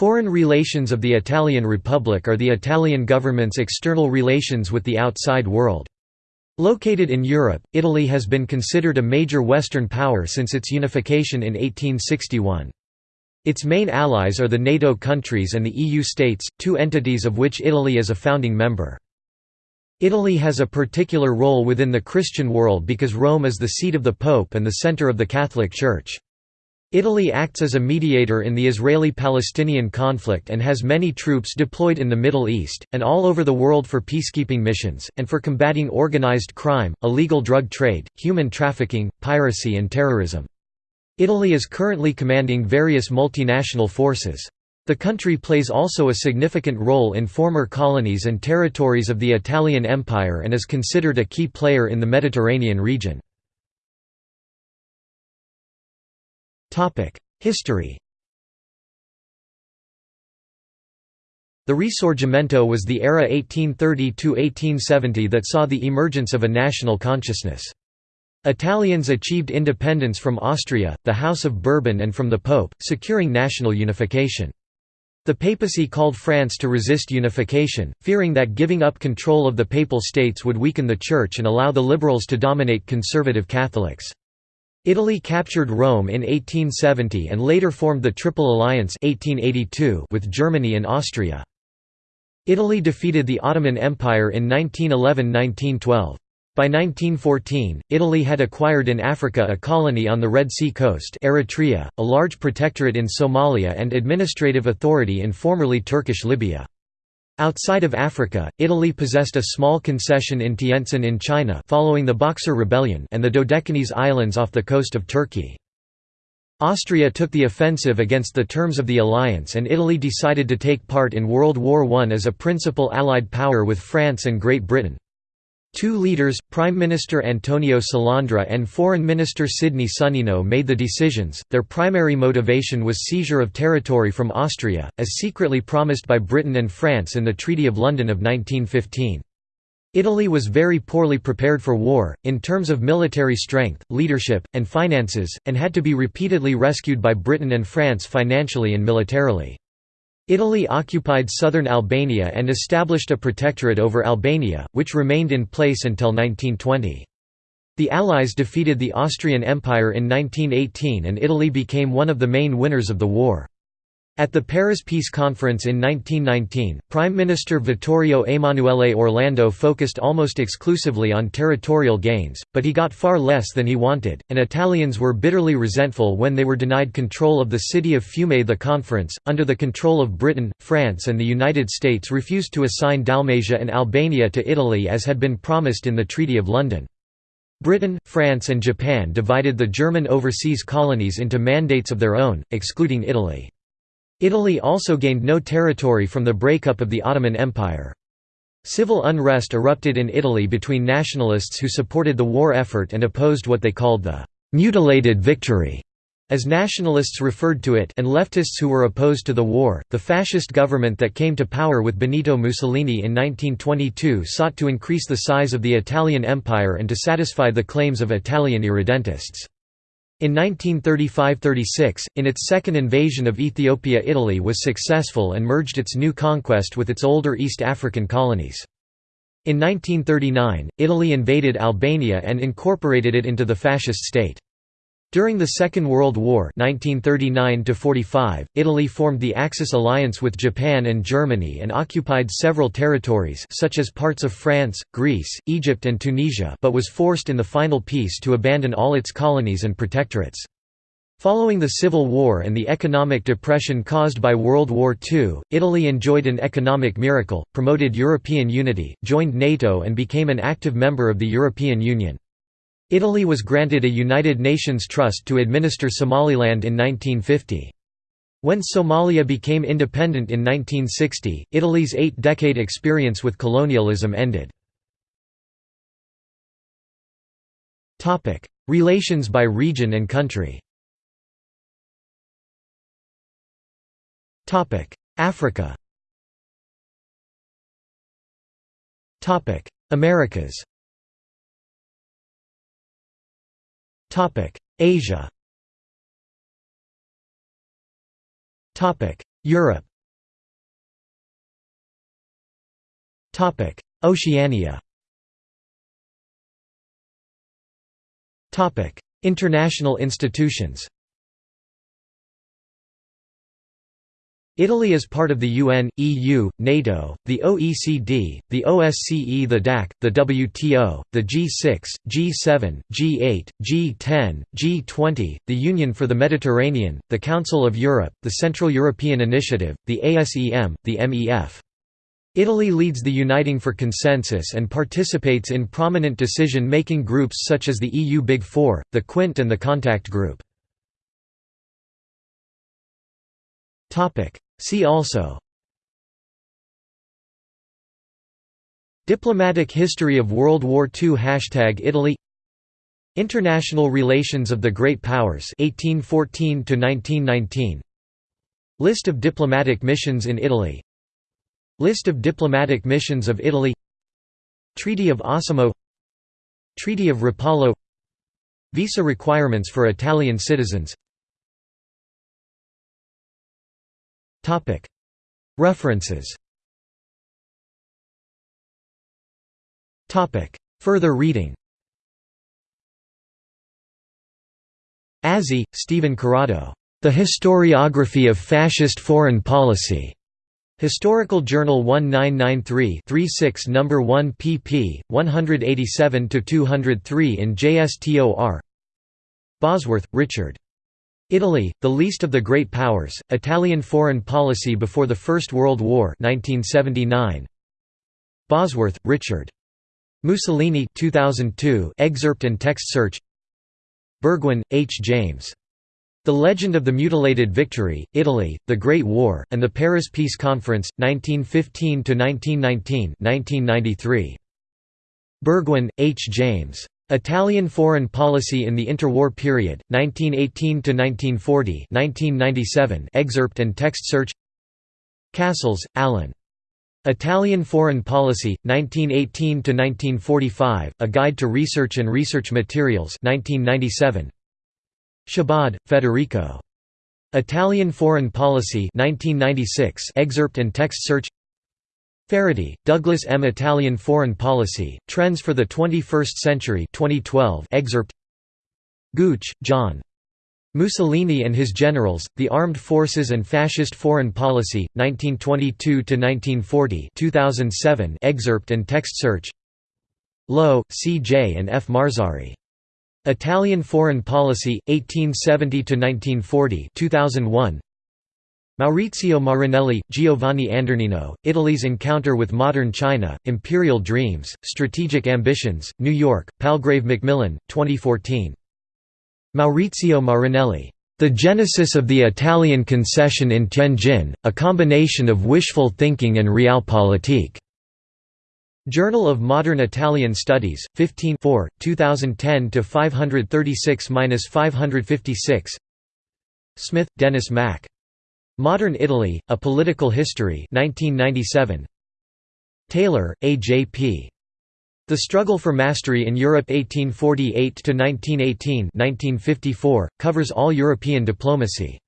Foreign relations of the Italian Republic are the Italian government's external relations with the outside world. Located in Europe, Italy has been considered a major Western power since its unification in 1861. Its main allies are the NATO countries and the EU states, two entities of which Italy is a founding member. Italy has a particular role within the Christian world because Rome is the seat of the Pope and the center of the Catholic Church. Italy acts as a mediator in the Israeli-Palestinian conflict and has many troops deployed in the Middle East, and all over the world for peacekeeping missions, and for combating organized crime, illegal drug trade, human trafficking, piracy and terrorism. Italy is currently commanding various multinational forces. The country plays also a significant role in former colonies and territories of the Italian Empire and is considered a key player in the Mediterranean region. History The Risorgimento was the era 1830–1870 that saw the emergence of a national consciousness. Italians achieved independence from Austria, the House of Bourbon and from the Pope, securing national unification. The papacy called France to resist unification, fearing that giving up control of the Papal States would weaken the Church and allow the liberals to dominate conservative Catholics. Italy captured Rome in 1870 and later formed the Triple Alliance 1882 with Germany and Austria. Italy defeated the Ottoman Empire in 1911–1912. By 1914, Italy had acquired in Africa a colony on the Red Sea coast Eritrea, a large protectorate in Somalia and administrative authority in formerly Turkish Libya. Outside of Africa, Italy possessed a small concession in Tientsin in China following the Boxer Rebellion and the Dodecanese Islands off the coast of Turkey. Austria took the offensive against the terms of the alliance and Italy decided to take part in World War I as a principal Allied power with France and Great Britain. Two leaders, Prime Minister Antonio Salandra and Foreign Minister Sidney Sonnino made the decisions. Their primary motivation was seizure of territory from Austria, as secretly promised by Britain and France in the Treaty of London of 1915. Italy was very poorly prepared for war, in terms of military strength, leadership, and finances, and had to be repeatedly rescued by Britain and France financially and militarily. Italy occupied southern Albania and established a protectorate over Albania, which remained in place until 1920. The Allies defeated the Austrian Empire in 1918 and Italy became one of the main winners of the war. At the Paris Peace Conference in 1919, Prime Minister Vittorio Emanuele Orlando focused almost exclusively on territorial gains, but he got far less than he wanted, and Italians were bitterly resentful when they were denied control of the city of Fiume. The conference, under the control of Britain, France, and the United States, refused to assign Dalmatia and Albania to Italy as had been promised in the Treaty of London. Britain, France, and Japan divided the German overseas colonies into mandates of their own, excluding Italy. Italy also gained no territory from the breakup of the Ottoman Empire. Civil unrest erupted in Italy between nationalists who supported the war effort and opposed what they called the «mutilated victory» as nationalists referred to it and leftists who were opposed to the war. The fascist government that came to power with Benito Mussolini in 1922 sought to increase the size of the Italian Empire and to satisfy the claims of Italian irredentists. In 1935–36, in its second invasion of Ethiopia Italy was successful and merged its new conquest with its older East African colonies. In 1939, Italy invaded Albania and incorporated it into the fascist state. During the Second World War 1939 Italy formed the Axis alliance with Japan and Germany and occupied several territories such as parts of France, Greece, Egypt and Tunisia but was forced in the final peace to abandon all its colonies and protectorates. Following the Civil War and the economic depression caused by World War II, Italy enjoyed an economic miracle, promoted European unity, joined NATO and became an active member of the European Union. Italy was granted a United Nations trust to administer Somaliland in 1950. When Somalia became independent in 1960, Italy's eight-decade experience with colonialism ended. Relations by region and country Africa Americas Topic: Asia. Topic: Europe. Topic: Oceania. Topic: International institutions. Italy is part of the UN, EU, NATO, the OECD, the OSCE the DAC, the WTO, the G6, G7, G8, G10, G20, the Union for the Mediterranean, the Council of Europe, the Central European Initiative, the ASEM, the MEF. Italy leads the Uniting for Consensus and participates in prominent decision-making groups such as the EU Big Four, the Quint and the Contact Group. See also. Diplomatic history of World War II Hashtag Italy. International relations of the Great Powers. 1814 1919 List of diplomatic missions in Italy. List of diplomatic missions of Italy. Treaty of Osimo. Treaty of Rapallo. Visa requirements for Italian citizens References Further reading Azzi, Stephen Corrado. The Historiography of Fascist Foreign Policy. Historical Journal 1993 36 No. 1 pp. 187–203 in JSTOR Bosworth, Richard. Italy, the least of the great powers, Italian foreign policy before the First World War 1979. Bosworth, Richard. Mussolini 2002 excerpt and text search Burgwyn, H. James. The Legend of the Mutilated Victory, Italy, The Great War, and the Paris Peace Conference, 1915–1919 1993. Burgwyn, H. James. Italian Foreign Policy in the Interwar Period, 1918–1940 1997 excerpt and text search Cassels, Alan. Italian Foreign Policy, 1918–1945, A Guide to Research and Research Materials 1997. Chabod, Federico. Italian Foreign Policy 1996 excerpt and text search Faraday, Douglas M. Italian Foreign Policy, Trends for the 21st Century 2012 excerpt Gooch, John. Mussolini and His Generals, The Armed Forces and Fascist Foreign Policy, 1922–1940 2007 excerpt and text search Lowe, C. J. and F. Marzari. Italian Foreign Policy, 1870–1940 2001 Maurizio Marinelli, Giovanni Andornino, Italy's Encounter with Modern China, Imperial Dreams, Strategic Ambitions, New York, Palgrave Macmillan, 2014. Maurizio Marinelli. The Genesis of the Italian Concession in Tianjin, a combination of wishful thinking and realpolitik. Journal of Modern Italian Studies, 15 2010 536–556 Smith, Dennis Mack. Modern Italy, A Political History 1997. Taylor, A. J. P. The Struggle for Mastery in Europe 1848 to 1918, 1954, covers all European diplomacy.